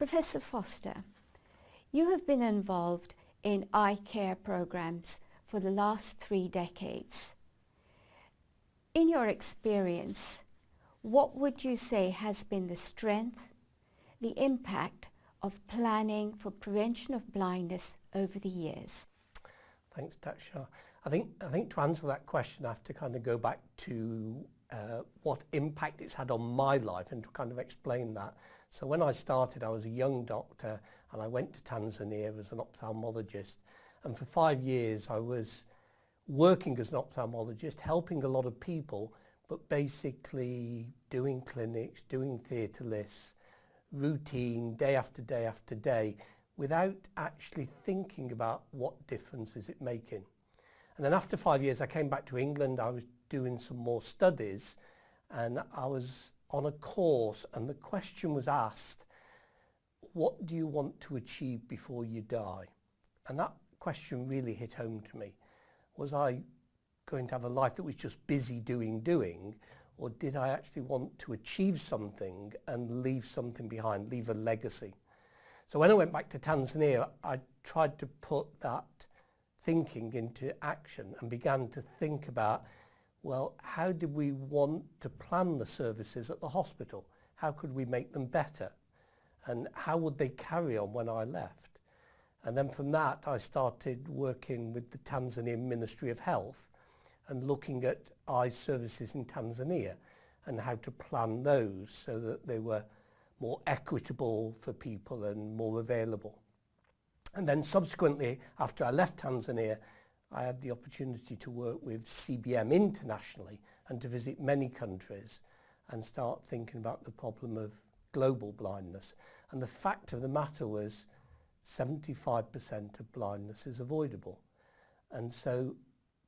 Professor Foster, you have been involved in eye care programs for the last three decades. In your experience, what would you say has been the strength, the impact of planning for prevention of blindness over the years? Thanks, Daksha. I think, I think to answer that question, I have to kind of go back to uh, what impact it's had on my life and to kind of explain that. So when I started, I was a young doctor and I went to Tanzania as an ophthalmologist. And for five years, I was working as an ophthalmologist, helping a lot of people, but basically doing clinics, doing theatre lists, routine, day after day after day, without actually thinking about what difference is it making. And then after five years, I came back to England. I was doing some more studies and I was on a course and the question was asked, what do you want to achieve before you die? And that question really hit home to me. Was I going to have a life that was just busy doing, doing, or did I actually want to achieve something and leave something behind, leave a legacy? So when I went back to Tanzania, I tried to put that thinking into action and began to think about well, how did we want to plan the services at the hospital? How could we make them better? And how would they carry on when I left? And then from that, I started working with the Tanzanian Ministry of Health and looking at eye services in Tanzania and how to plan those so that they were more equitable for people and more available. And then subsequently, after I left Tanzania, I had the opportunity to work with CBM internationally and to visit many countries and start thinking about the problem of global blindness. And the fact of the matter was 75% of blindness is avoidable. And so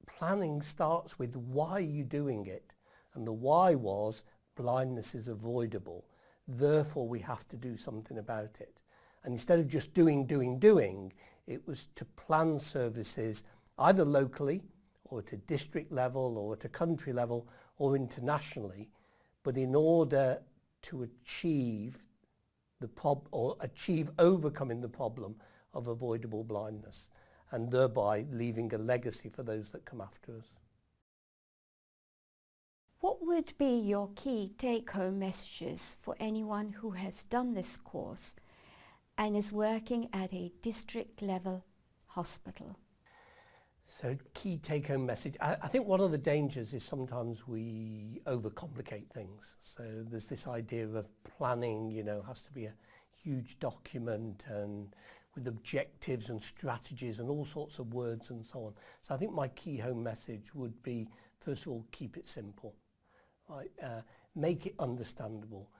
planning starts with why are you doing it? And the why was blindness is avoidable. Therefore, we have to do something about it. And instead of just doing, doing, doing, it was to plan services either locally or at a district level or at a country level or internationally, but in order to achieve the prob or achieve overcoming the problem of avoidable blindness and thereby leaving a legacy for those that come after us. What would be your key take-home messages for anyone who has done this course and is working at a district level hospital? So key take-home message. I, I think one of the dangers is sometimes we overcomplicate things. So there's this idea of planning, you know, has to be a huge document and with objectives and strategies and all sorts of words and so on. So I think my key home message would be, first of all, keep it simple. Right? Uh, make it understandable.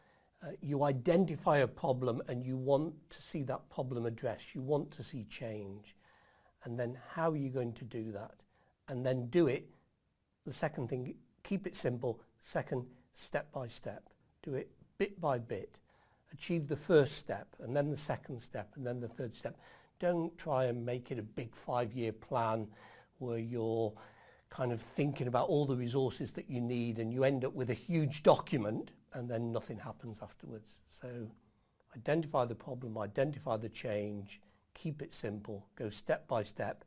Uh, you identify a problem and you want to see that problem addressed. You want to see change. And then how are you going to do that? And then do it. The second thing, keep it simple. Second, step by step. Do it bit by bit. Achieve the first step and then the second step and then the third step. Don't try and make it a big five-year plan where you're kind of thinking about all the resources that you need and you end up with a huge document and then nothing happens afterwards. So identify the problem, identify the change, keep it simple, go step by step.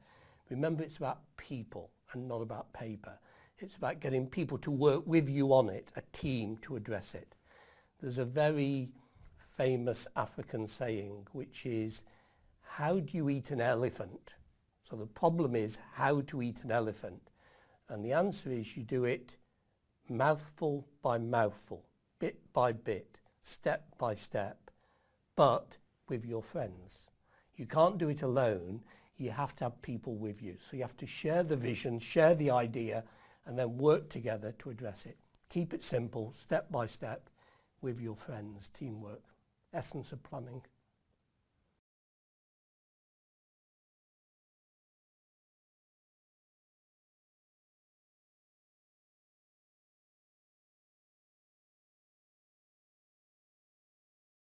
Remember it's about people and not about paper. It's about getting people to work with you on it, a team to address it. There's a very famous African saying which is, how do you eat an elephant? So the problem is how to eat an elephant. And the answer is you do it mouthful by mouthful, bit by bit, step by step, but with your friends. You can't do it alone. You have to have people with you. So you have to share the vision, share the idea, and then work together to address it. Keep it simple, step by step, with your friends, teamwork. Essence of planning.